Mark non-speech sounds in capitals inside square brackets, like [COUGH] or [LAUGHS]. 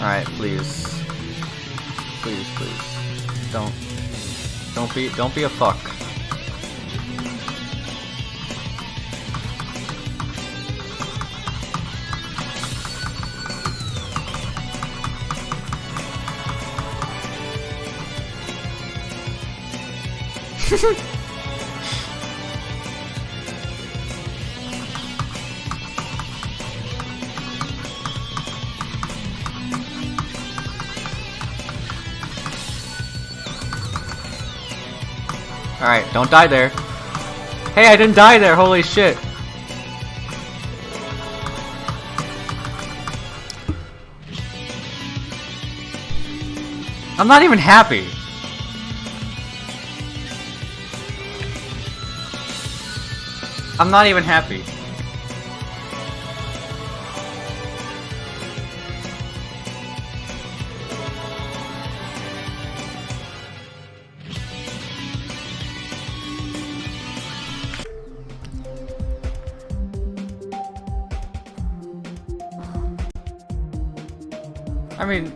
Alright, please. Please, please. Don't don't be don't be a fuck. [LAUGHS] Alright, don't die there. Hey, I didn't die there, holy shit. I'm not even happy. I'm not even happy. I mean,